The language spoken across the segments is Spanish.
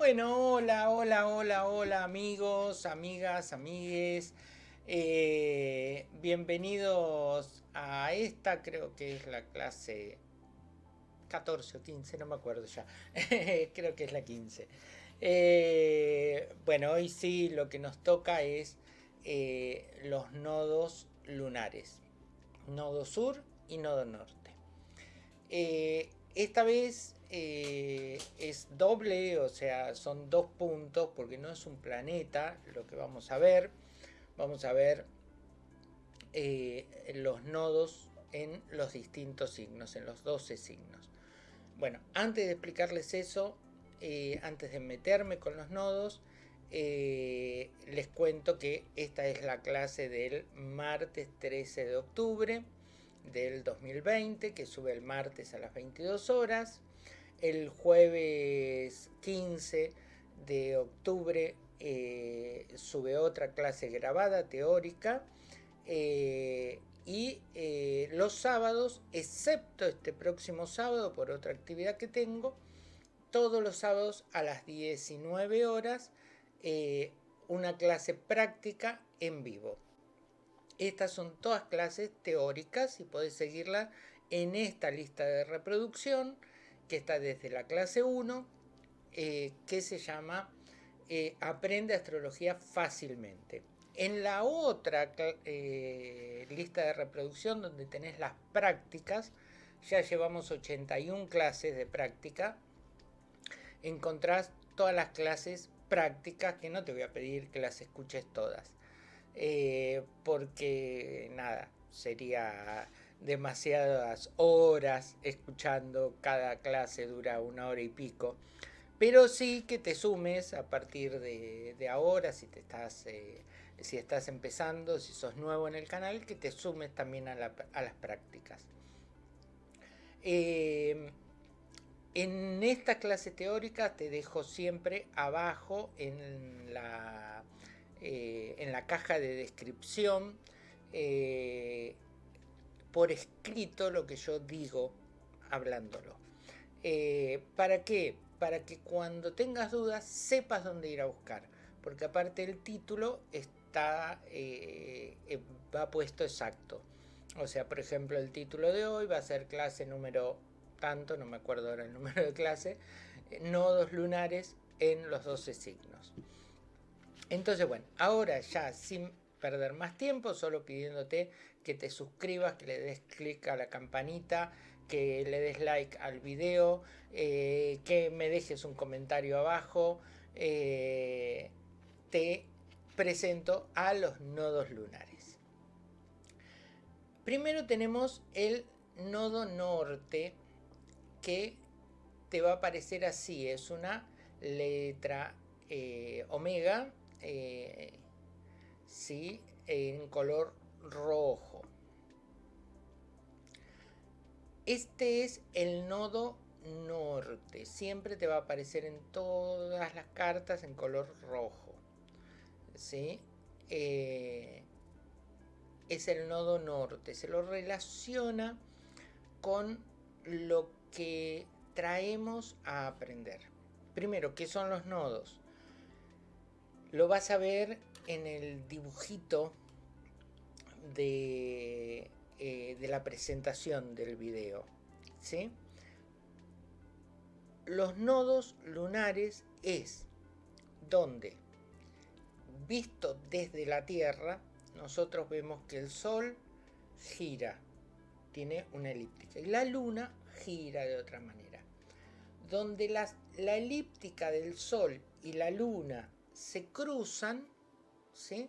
Bueno, hola, hola, hola, hola amigos, amigas, amigues. Eh, bienvenidos a esta, creo que es la clase 14 o 15, no me acuerdo ya. creo que es la 15. Eh, bueno, hoy sí lo que nos toca es eh, los nodos lunares. Nodo sur y nodo norte. esta vez eh, es doble, o sea, son dos puntos, porque no es un planeta lo que vamos a ver. Vamos a ver eh, los nodos en los distintos signos, en los 12 signos. Bueno, antes de explicarles eso, eh, antes de meterme con los nodos, les cuento que esta es la clase del martes 13 de octubre del 2020, que sube el martes a las 22 horas el jueves 15 de octubre eh, sube otra clase grabada teórica eh, y eh, los sábados, excepto este próximo sábado por otra actividad que tengo, todos los sábados a las 19 horas una clase práctica en vivo. Estas son todas clases teóricas y podés seguirlas en esta lista de reproducción que está desde la clase 1, eh, que se llama eh, Aprende Astrología fácilmente. En la otra eh, lista de reproducción donde tenés las prácticas, ya llevamos 81 clases de práctica, encontrás todas las clases prácticas, que no te voy a pedir que las escuches todas, porque nada, sería demasiadas horas escuchando, cada clase dura una hora y pico, pero sí que te sumes a partir de, ahora, si, te estás, eh, si estás empezando, si sos nuevo en el canal, que te sumes también a, las prácticas. Eh, en esta clase teórica te dejo siempre abajo en la, eh, en la caja de descripción por escrito lo que yo digo hablándolo. Eh, ¿Para qué? Para que cuando tengas dudas sepas dónde ir a buscar. Porque aparte el título está eh, eh, va puesto exacto. O sea, por ejemplo, el título de hoy va a ser clase número tanto, no me acuerdo ahora el número de clase, nodos lunares en los 12 signos. Entonces, bueno, ahora ya sin perder más tiempo, solo pidiéndote que te suscribas, que le des clic a la campanita, que le des like al video, eh, que me dejes un comentario abajo. Eh, te presento a los nodos lunares. Primero tenemos el nodo norte que te va a aparecer así, es una letra eh, omega, en color rojo. Este es el nodo norte. Siempre te va a aparecer en todas las cartas en color rojo. ¿Sí? Eh, es el nodo norte. Se lo relaciona con lo que traemos a aprender. Primero, ¿qué son los nodos? Lo vas a ver en el dibujito de, eh, de la presentación del video. ¿sí? Los nodos lunares es donde, visto desde la Tierra, nosotros vemos que el Sol gira, tiene una elíptica, y la Luna gira de otra manera. Donde la elíptica del Sol y la Luna se cruzan, ¿sí?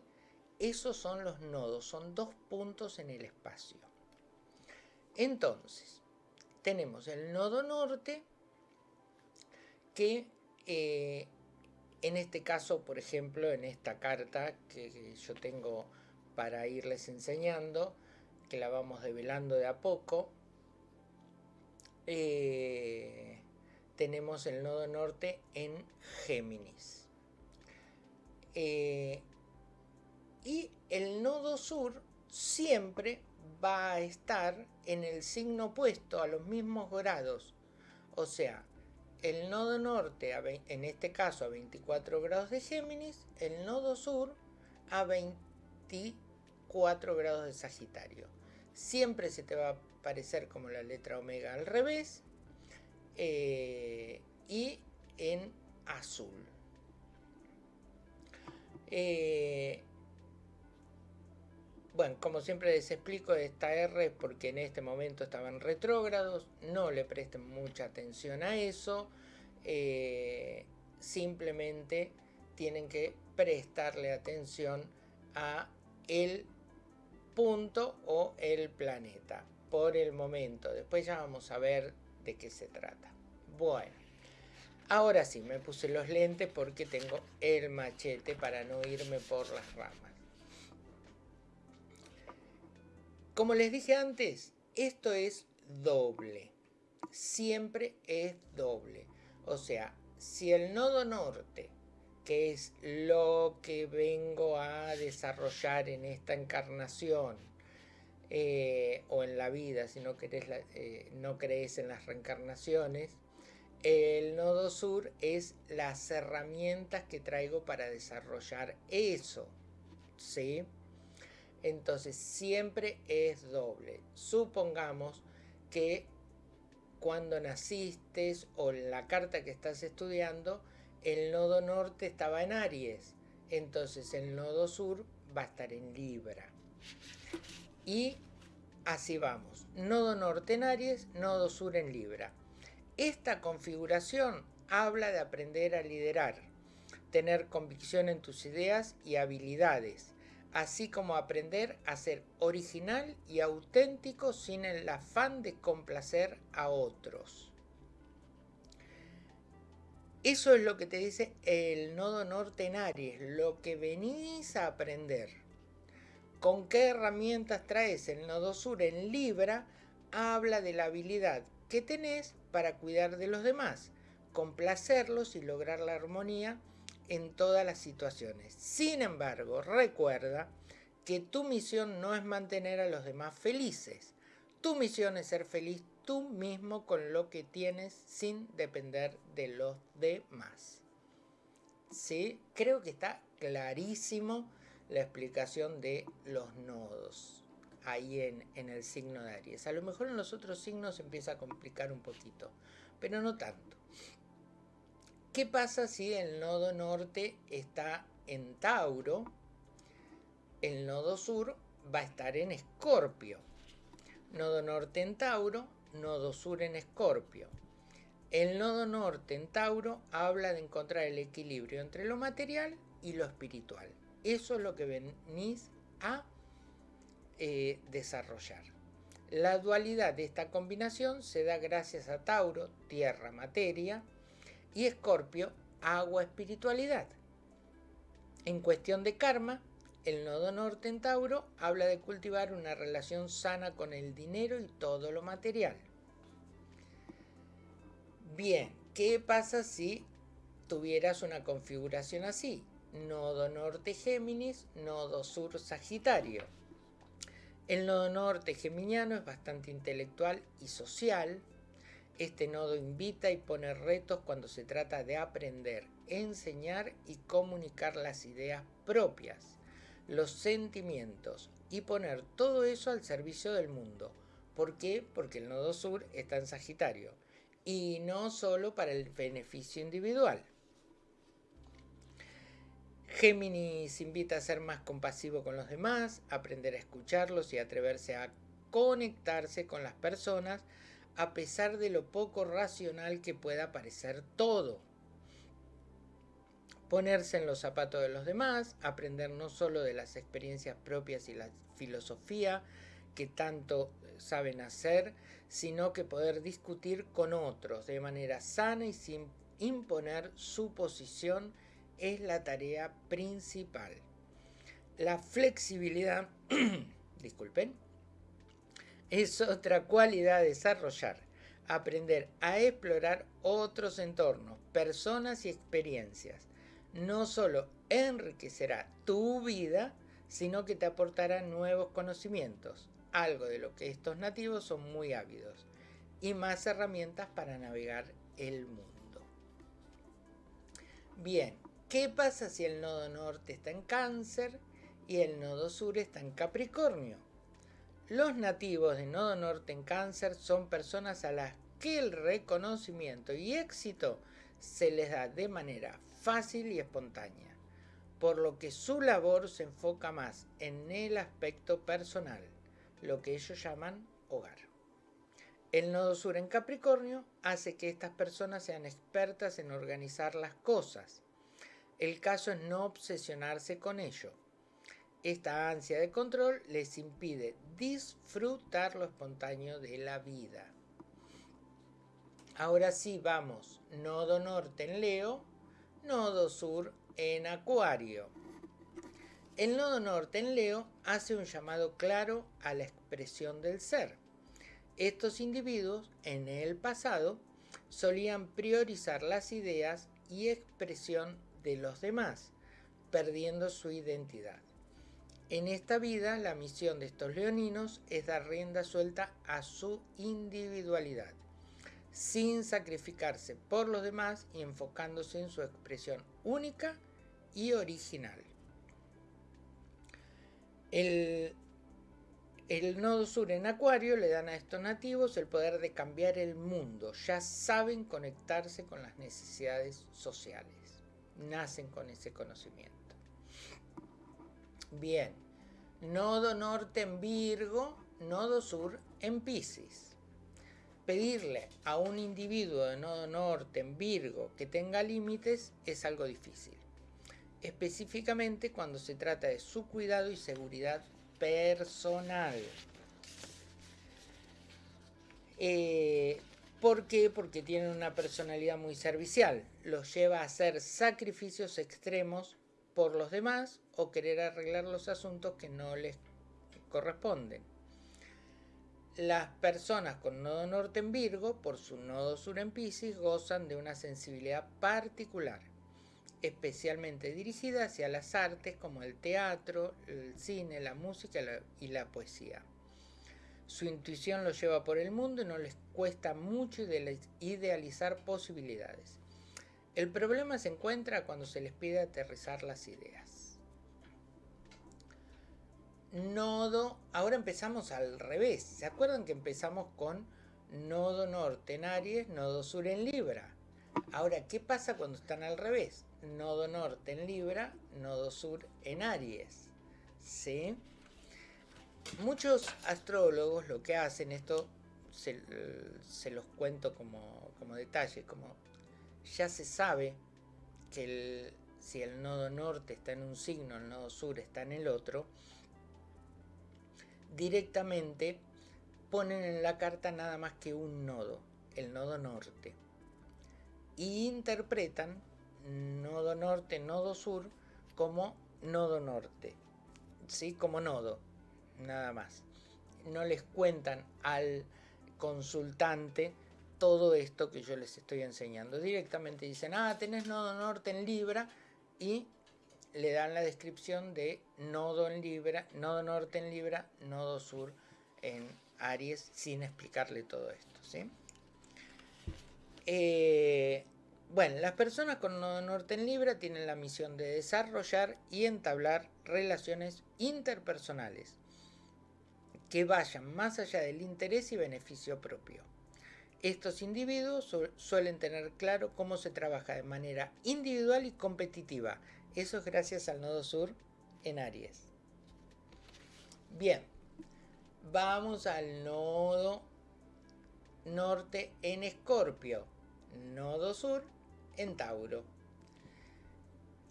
Esos son los nodos, son dos puntos en el espacio. Entonces, tenemos el nodo norte que eh, en este caso, por ejemplo, en esta carta que yo tengo para irles enseñando, que la vamos develando de a poco, eh, tenemos el nodo norte en Géminis. Eh, y el nodo sur siempre va a estar en el signo opuesto a los mismos grados. O sea, el nodo norte, en este caso a 24 grados de Géminis, el nodo sur a 24 grados de Sagitario. Siempre se te va a aparecer como la letra omega al revés eh, y en azul. Eh, bueno, como siempre les explico, esta R es porque en este momento estaban retrógrados, no le presten mucha atención a eso, eh, simplemente tienen que prestarle atención a el punto o el planeta por el momento. Después ya vamos a ver de qué se trata. Bueno, ahora sí, me puse los lentes porque tengo el machete para no irme por las ramas. Como les dije antes, esto es doble. Siempre es doble. O sea, si el nodo norte, que es lo que vengo a desarrollar en esta encarnación, eh, o en la vida, si no, eh, no crees en las reencarnaciones, el nodo sur es las herramientas que traigo para desarrollar eso. ¿Sí? Entonces siempre es doble. Supongamos que cuando naciste o en la carta que estás estudiando, el nodo norte estaba en Aries, entonces el nodo sur va a estar en Libra. Y así vamos, nodo norte en Aries, nodo sur en Libra. Esta configuración habla de aprender a liderar, tener convicción en tus ideas y habilidades, así como aprender a ser original y auténtico sin el afán de complacer a otros. Eso es lo que te dice el nodo norte en Aries, lo que venís a aprender. ¿Con qué herramientas traes el nodo sur en Libra? Habla de la habilidad que tenés para cuidar de los demás, complacerlos y lograr la armonía en todas las situaciones. Sin embargo, recuerda que tu misión no es mantener a los demás felices. Tu misión es ser feliz tú mismo con lo que tienes sin depender de los demás. ¿Sí? Creo que está clarísimo la explicación de los nodos ahí en, en el signo de Aries. A lo mejor en los otros signos se empieza a complicar un poquito, pero no tanto. ¿Qué pasa si el nodo norte está en Tauro? El nodo sur va a estar en Escorpio. Nodo norte en Tauro, nodo sur en Escorpio. El nodo norte en Tauro habla de encontrar el equilibrio entre lo material y lo espiritual. Eso es lo que venís a eh, desarrollar. La dualidad de esta combinación se da gracias a Tauro, tierra, materia, y Escorpio, agua, espiritualidad. En cuestión de karma, el nodo norte en Tauro habla de cultivar una relación sana con el dinero y todo lo material. Bien, ¿qué pasa si tuvieras una configuración así? Nodo norte Géminis, nodo sur Sagitario. El nodo norte geminiano es bastante intelectual y social, este nodo invita y pone retos cuando se trata de aprender, enseñar y comunicar las ideas propias, los sentimientos y poner todo eso al servicio del mundo. ¿Por qué? Porque el nodo sur está en Sagitario y no solo para el beneficio individual. Géminis invita a ser más compasivo con los demás, aprender a escucharlos y atreverse a conectarse con las personas a pesar de lo poco racional que pueda parecer todo. Ponerse en los zapatos de los demás, aprender no solo de las experiencias propias y la filosofía que tanto saben hacer, sino que poder discutir con otros de manera sana y sin imponer su posición es la tarea principal. La flexibilidad, disculpen, es otra cualidad desarrollar. Aprender a explorar otros entornos, personas y experiencias. No solo enriquecerá tu vida, sino que te aportará nuevos conocimientos, algo de lo que estos nativos son muy ávidos, y más herramientas para navegar el mundo. Bien, ¿qué pasa si el nodo norte está en cáncer y el nodo sur está en Capricornio? Los nativos de nodo norte en cáncer son personas a las que el reconocimiento y éxito se les da de manera fácil y espontánea, por lo que su labor se enfoca más en el aspecto personal, lo que ellos llaman hogar. El nodo sur en Capricornio hace que estas personas sean expertas en organizar las cosas. El caso es no obsesionarse con ello, esta ansia de control les impide disfrutar lo espontáneo de la vida. Ahora sí, vamos. Nodo norte en Leo, nodo sur en Acuario. El nodo norte en Leo hace un llamado claro a la expresión del ser. Estos individuos, en el pasado, solían priorizar las ideas y expresión de los demás, perdiendo su identidad. En esta vida, la misión de estos leoninos es dar rienda suelta a su individualidad, sin sacrificarse por los demás y enfocándose en su expresión única y original. El, nodo sur en Acuario le dan a estos nativos el poder de cambiar el mundo. Ya saben conectarse con las necesidades sociales. Nacen con ese conocimiento. Bien, nodo norte en Virgo, nodo sur en Pisces. Pedirle a un individuo de nodo norte en Virgo que tenga límites es algo difícil, específicamente cuando se trata de su cuidado y seguridad personal. Eh, ¿Por qué? Porque tiene una personalidad muy servicial. Los lleva a hacer sacrificios extremos por los demás o querer arreglar los asuntos que no les corresponden. Las personas con nodo norte en Virgo, por su nodo sur en Pisces, gozan de una sensibilidad particular, especialmente dirigida hacia las artes como el teatro, el cine, la música y la poesía. Su intuición los lleva por el mundo y no les cuesta mucho idealizar posibilidades. El problema se encuentra cuando se les pide aterrizar las ideas. Nodo, ahora empezamos al revés. ¿Se acuerdan que empezamos con nodo norte en Aries, nodo sur en Libra? Ahora, ¿qué pasa cuando están al revés? Nodo norte en Libra, nodo sur en Aries. ¿Sí? Muchos astrólogos lo que hacen, esto se, los cuento como, como detalle, como ya se sabe que si el nodo norte está en un signo, el nodo sur está en el otro, directamente ponen en la carta nada más que un nodo, el nodo norte. Y interpretan nodo norte, nodo sur como nodo norte, ¿sí? Como nodo, nada más. No les cuentan al consultante todo esto que yo les estoy enseñando. Directamente dicen, ah, tenés nodo norte en Libra y le dan la descripción de nodo en Libra, nodo norte en Libra, nodo sur en Aries, sin explicarle todo esto. ¿sí? Eh, bueno, las personas con nodo norte en Libra tienen la misión de desarrollar y entablar relaciones interpersonales que vayan más allá del interés y beneficio propio. Estos individuos suelen tener claro cómo se trabaja de manera individual y competitiva. Eso es gracias al nodo sur en Aries. Bien, vamos al nodo norte en Escorpio, nodo sur en Tauro.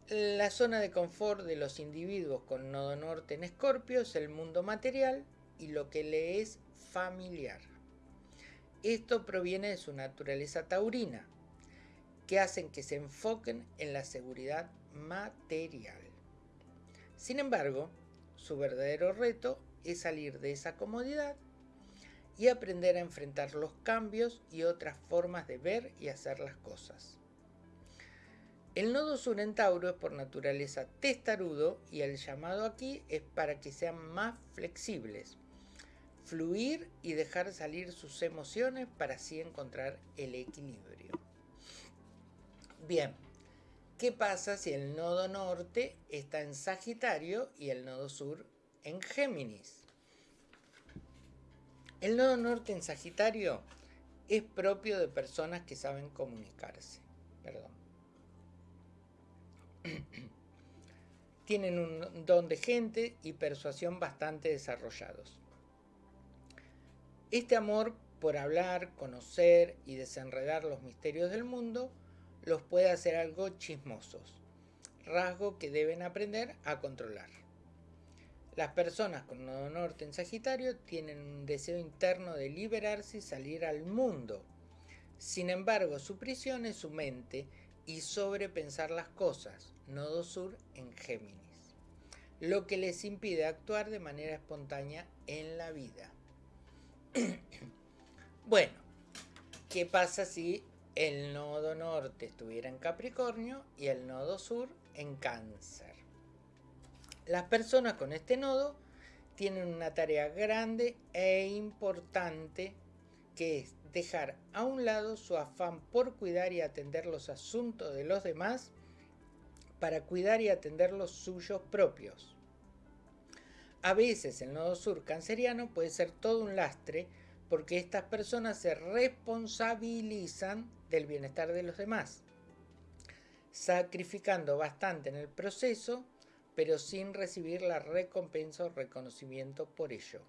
La zona de confort de los individuos con nodo norte en Escorpio es el mundo material y lo que le es familiar. Esto proviene de su naturaleza taurina, que hacen que se enfoquen en la seguridad material. Sin embargo, su verdadero reto es salir de esa comodidad y aprender a enfrentar los cambios y otras formas de ver y hacer las cosas. El nodo sur en Tauro es por naturaleza testarudo y el llamado aquí es para que sean más flexibles, fluir y dejar salir sus emociones para así encontrar el equilibrio. Bien, ¿Qué pasa si el nodo norte está en Sagitario y el nodo sur en Géminis? El nodo norte en Sagitario es propio de personas que saben comunicarse. Perdón. Tienen un don de gente y persuasión bastante desarrollados. Este amor por hablar, conocer y desenredar los misterios del mundo los puede hacer algo chismosos, rasgo que deben aprender a controlar. Las personas con nodo norte en Sagitario tienen un deseo interno de liberarse y salir al mundo. Sin embargo, su prisión es su mente y sobrepensar las cosas, nodo sur en Géminis, lo que les impide actuar de manera espontánea en la vida. bueno, ¿qué pasa si el nodo norte estuviera en Capricornio y el nodo sur en Cáncer. Las personas con este nodo tienen una tarea grande e importante que es dejar a un lado su afán por cuidar y atender los asuntos de los demás para cuidar y atender los suyos propios. A veces el nodo sur canceriano puede ser todo un lastre porque estas personas se responsabilizan del bienestar de los demás, sacrificando bastante en el proceso, pero sin recibir la recompensa o reconocimiento por ello.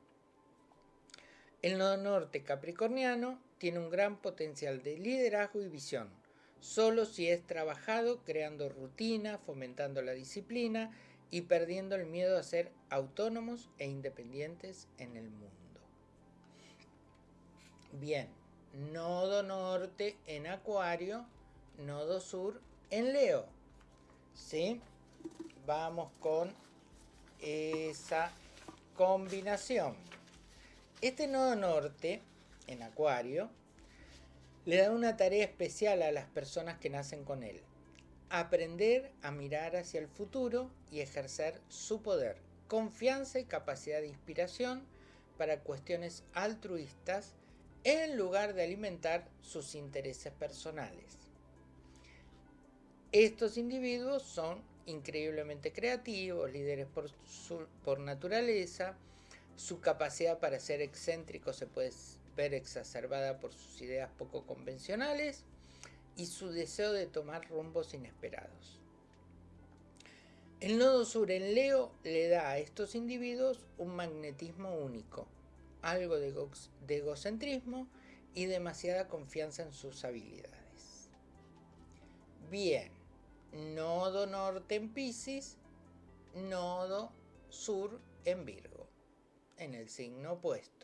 El nodo norte capricorniano tiene un gran potencial de liderazgo y visión, solo si es trabajado creando rutina, fomentando la disciplina y perdiendo el miedo a ser autónomos e independientes en el mundo. Bien, nodo norte en Acuario, nodo sur en Leo. ¿Sí? Vamos con esa combinación. Este nodo norte en Acuario le da una tarea especial a las personas que nacen con él. Aprender a mirar hacia el futuro y ejercer su poder, confianza y capacidad de inspiración para cuestiones altruistas en lugar de alimentar sus intereses personales. Estos individuos son increíblemente creativos, líderes por, naturaleza, su capacidad para ser excéntrico se puede ver exacerbada por sus ideas poco convencionales y su deseo de tomar rumbos inesperados. El nodo sur en Leo le da a estos individuos un magnetismo único, algo de, egocentrismo y demasiada confianza en sus habilidades. Bien, nodo norte en Pisces, nodo sur en Virgo, en el signo opuesto.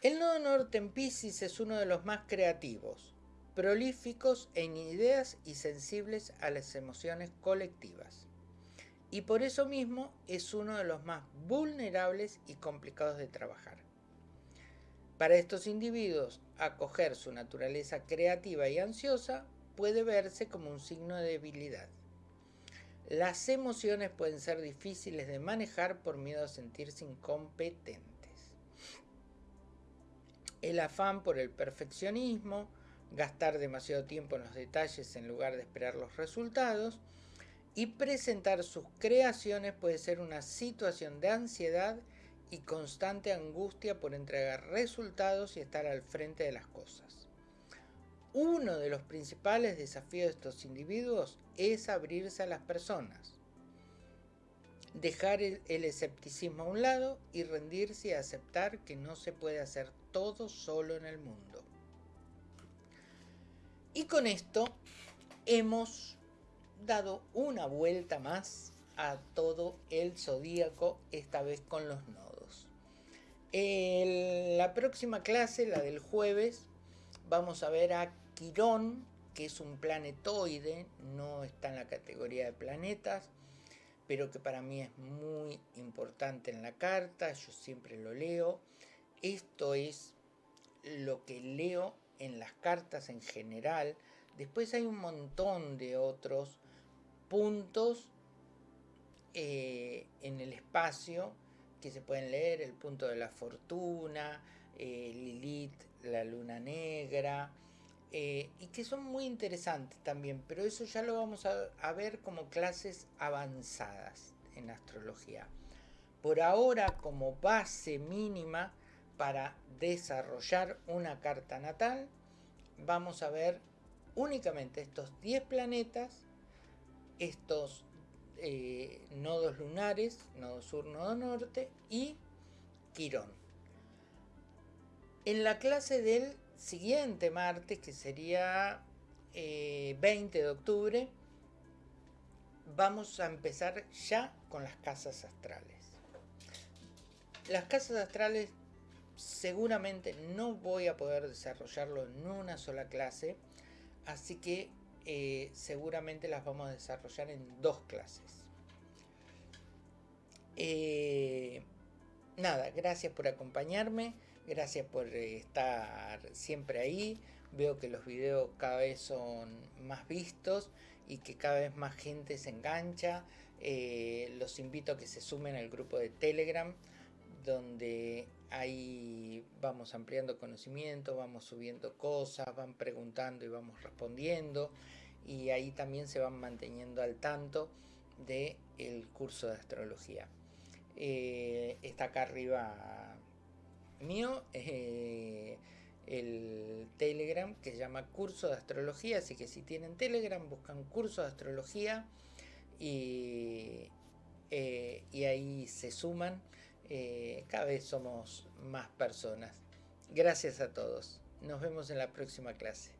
El nodo norte en Pisces es uno de los más creativos, prolíficos en ideas y sensibles a las emociones colectivas y por eso mismo es uno de los más vulnerables y complicados de trabajar. Para estos individuos, acoger su naturaleza creativa y ansiosa puede verse como un signo de debilidad. Las emociones pueden ser difíciles de manejar por miedo a sentirse incompetentes. El afán por el perfeccionismo, gastar demasiado tiempo en los detalles en lugar de esperar los resultados, y presentar sus creaciones puede ser una situación de ansiedad y constante angustia por entregar resultados y estar al frente de las cosas. Uno de los principales desafíos de estos individuos es abrirse a las personas, dejar el, escepticismo a un lado y rendirse y aceptar que no se puede hacer todo solo en el mundo. Y con esto hemos dado una vuelta más a todo el zodíaco, esta vez con los nodos. En la próxima clase, la del jueves, vamos a ver a Quirón, que es un planetoide, no está en la categoría de planetas, pero que para mí es muy importante en la carta, yo siempre lo leo. Esto es lo que leo en las cartas en general. Después hay un montón de otros puntos eh, en el espacio que se pueden leer, el punto de la fortuna, eh, Lilith, la luna negra, eh, y que son muy interesantes también, pero eso ya lo vamos a, ver como clases avanzadas en astrología. Por ahora, como base mínima para desarrollar una carta natal, vamos a ver únicamente estos 10 planetas, estos eh, nodos lunares, nodo sur, nodo norte y Quirón. En la clase del siguiente martes, que sería 20 eh, de octubre, vamos a empezar ya con las casas astrales. Las casas astrales seguramente no voy a poder desarrollarlo en una sola clase, así que eh, seguramente las vamos a desarrollar en dos clases. Eh, nada, gracias por acompañarme. Gracias por estar siempre ahí. Veo que los videos cada vez son más vistos y que cada vez más gente se engancha. Eh, los invito a que se sumen al grupo de Telegram donde ahí vamos ampliando conocimiento, vamos subiendo cosas, van preguntando y vamos respondiendo y ahí también se van manteniendo al tanto del el curso de astrología. Eh, está acá arriba mío eh, el Telegram que se llama Curso de Astrología, así que si tienen Telegram buscan Curso de Astrología y, eh, y ahí se suman. Eh, cada vez somos más personas. Gracias a todos. Nos vemos en la próxima clase.